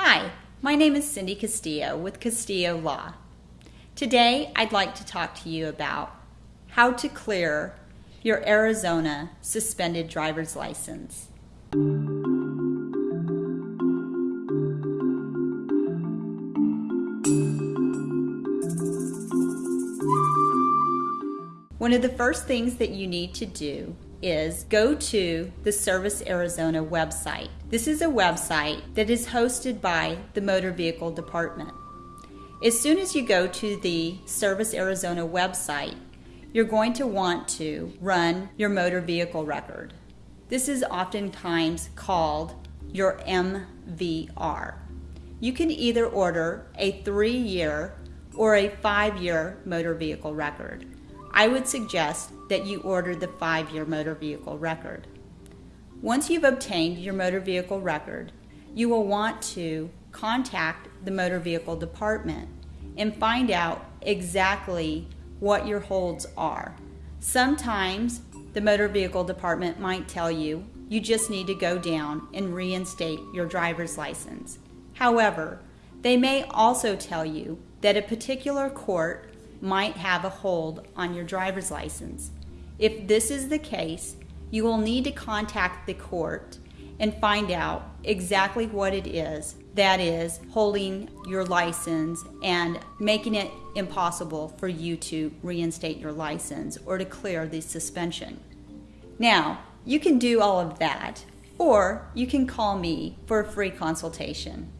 Hi, my name is Cindy Castillo with Castillo Law. Today I'd like to talk to you about how to clear your Arizona suspended driver's license. One of the first things that you need to do is go to the Service Arizona website. This is a website that is hosted by the Motor Vehicle Department. As soon as you go to the Service Arizona website, you're going to want to run your motor vehicle record. This is oftentimes called your MVR. You can either order a three year or a five year motor vehicle record. I would suggest that you order the five year motor vehicle record. Once you've obtained your motor vehicle record, you will want to contact the motor vehicle department and find out exactly what your holds are. Sometimes the motor vehicle department might tell you you just need to go down and reinstate your driver's license. However, they may also tell you that a particular court might have a hold on your driver's license. If this is the case, you will need to contact the court and find out exactly what it is that is holding your license and making it impossible for you to reinstate your license or to clear the suspension. Now, you can do all of that, or you can call me for a free consultation.